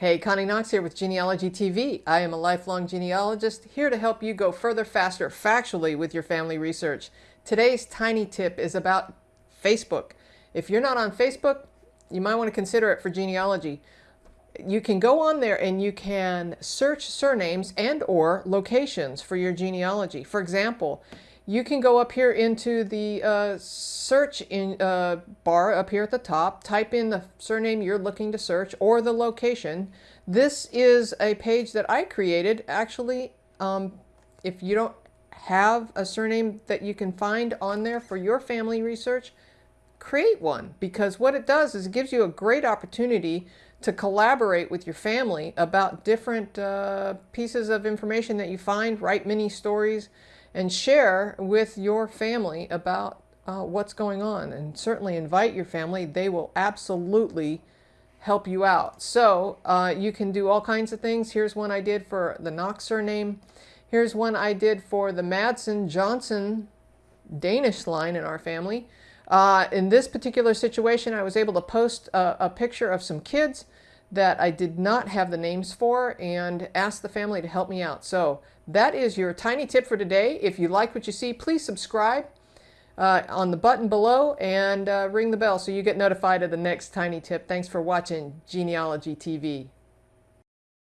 Hey, Connie Knox here with Genealogy TV. I am a lifelong genealogist here to help you go further, faster, factually with your family research. Today's tiny tip is about Facebook. If you're not on Facebook, you might want to consider it for genealogy. You can go on there and you can search surnames and or locations for your genealogy. For example, you can go up here into the uh, search in, uh, bar up here at the top, type in the surname you're looking to search or the location. This is a page that I created. Actually, um, if you don't have a surname that you can find on there for your family research, create one because what it does is it gives you a great opportunity to collaborate with your family about different uh, pieces of information that you find, write mini stories, and share with your family about uh, what's going on. And certainly invite your family. They will absolutely help you out. So uh, you can do all kinds of things. Here's one I did for the Knox surname. Here's one I did for the Madsen Johnson Danish line in our family. Uh, in this particular situation, I was able to post a, a, picture of some kids that I did not have the names for and asked the family to help me out. So that is your tiny tip for today. If you like what you see, please subscribe uh, on the button below and uh, ring the bell so you get notified of the next tiny tip. Thanks for watching Genealogy TV.